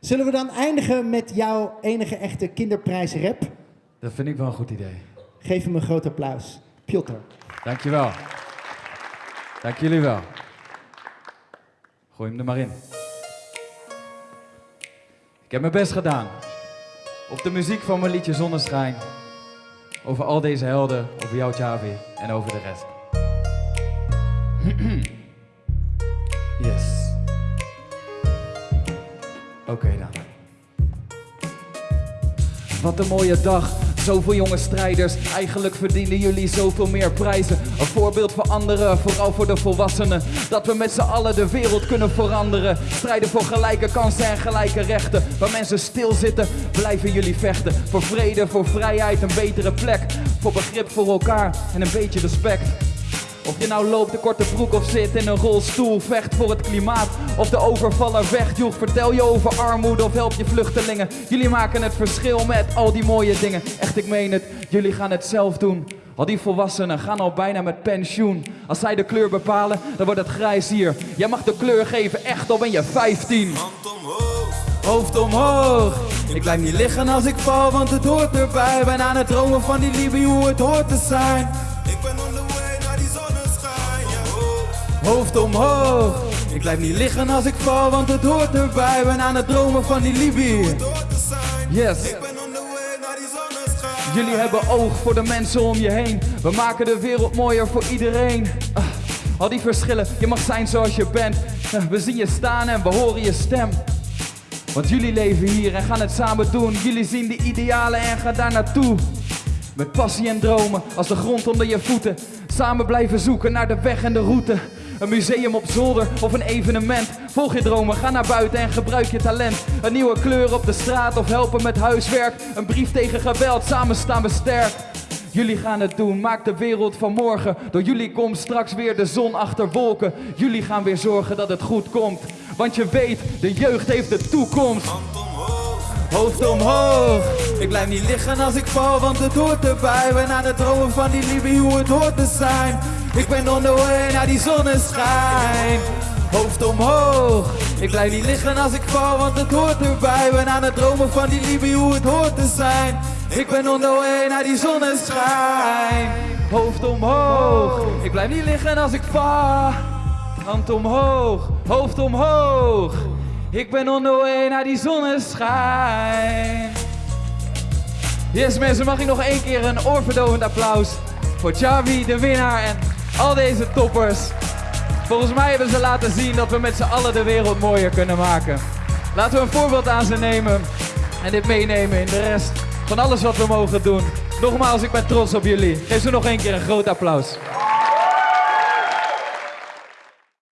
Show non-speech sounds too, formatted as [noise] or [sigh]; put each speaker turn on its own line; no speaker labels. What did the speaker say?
Zullen we dan eindigen met jouw enige echte kinderprijs rap?
Dat vind ik wel een goed idee.
Geef hem een groot applaus. Piotr.
Dankjewel. Dank jullie wel. Gooi hem er maar in. Ik heb mijn best gedaan. Op de muziek van mijn liedje Zonneschijn. Over al deze helden, over jou Javi en over de rest. [clears throat] yes. Oké dan. Wat een mooie dag. Zoveel jonge strijders. Eigenlijk verdienen jullie zoveel meer prijzen. Een voorbeeld voor anderen, vooral voor de volwassenen. Dat we met z'n allen de wereld kunnen veranderen. Strijden voor gelijke kansen en gelijke rechten. Waar mensen stilzitten, blijven jullie vechten. Voor vrede, voor vrijheid, een betere plek. Voor begrip voor elkaar en een beetje respect. Of je nou loopt de korte broek of zit in een rolstoel, vecht voor het klimaat of de overvaller wegjoeg. Vertel je over armoede of help je vluchtelingen. Jullie maken het verschil met al die mooie dingen. Echt, ik meen het, jullie gaan het zelf doen. Al die volwassenen gaan al bijna met pensioen. Als zij de kleur bepalen, dan wordt het grijs hier. Jij mag de kleur geven, echt al ben je 15. Hoofd omhoog. Ik blijf niet liggen als ik val, want het hoort erbij. Ben aan het dromen van die Libië, hoe het hoort te zijn. Hoofd omhoog. Ik blijf niet liggen als ik val, want het hoort erbij. Ben aan het dromen van die Libië. Yes. Jullie hebben oog voor de mensen om je heen. We maken de wereld mooier voor iedereen. Ah, al die verschillen, je mag zijn zoals je bent. Eh, We zien je staan en we horen je stem. Want jullie leven hier en gaan het samen doen. Jullie zien de idealen en gaan daar naartoe. Met passie en dromen als de grond onder je voeten. Samen blijven zoeken naar de weg en de route. Een museum op zolder of een evenement. Volg je dromen, ga naar buiten en gebruik je talent. Een nieuwe kleur op de straat of helpen met huiswerk. Een brief tegen geweld, samen staan we sterk. Jullie gaan het doen, maak de wereld van morgen. Door jullie komt straks weer de zon achter wolken. Jullie gaan weer zorgen dat het goed komt. Want je weet, de jeugd heeft de toekomst. Hoofd omhoog. Ik blijf niet liggen als ik val, want het hoort erbij. Ben aan het dromen van die Libië, hoe het hoort te zijn. Ik ben on the way naar die zonneschijn. Hoofd omhoog. Ik blijf niet liggen als ik val, want het hoort erbij. Ben aan het dromen van die Libië, hoe het hoort te zijn. Ik ben on the way naar die zonneschijn. Hoofd omhoog. Ik blijf niet liggen als ik val. Hand omhoog, hoofd omhoog. Ik ben on the way naar die zonneschijn. Yes mensen, mag ik nog één keer een oorverdovend applaus voor Chavi, de winnaar en al deze toppers. Volgens mij hebben ze laten zien dat we met z'n allen de wereld mooier kunnen maken. Laten we een voorbeeld aan ze nemen en dit meenemen in de rest van alles wat we mogen doen. Nogmaals, ik ben trots op jullie. Geef ze nog één keer een groot applaus.